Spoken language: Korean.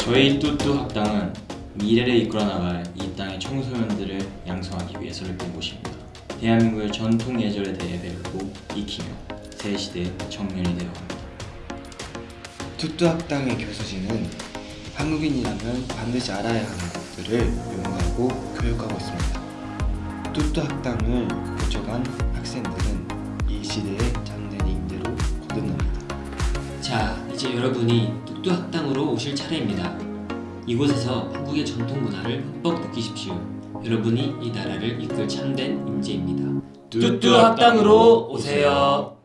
저희 뚜뚜 학당은 미래를 이끌어 나갈 이 땅의 청소년들을 양성하기 위해서 열린 곳입니다. 대한민국의 전통 예절에 대해 배우고 익히며 새 시대의 청년이 되어갑니다. 뚜뚜 학당의 교수진은 한국인이라면 반드시 알아야 하는 것들을 연구하고 교육하고 있습니다. 뚜뚜 학당을 거쳐간 학생들은 이 시대의 잠든 인재로 거듭납니다. 자, 이제 여러분이 뚝뚝 학당으로 오실 차례입니다. 이곳에서 한국의 전통 문화를 흠뻑 느끼십시오. 여러분이 이 나라를 이끌 참된 인재입니다. 뚜뚜 학당으로 오세요.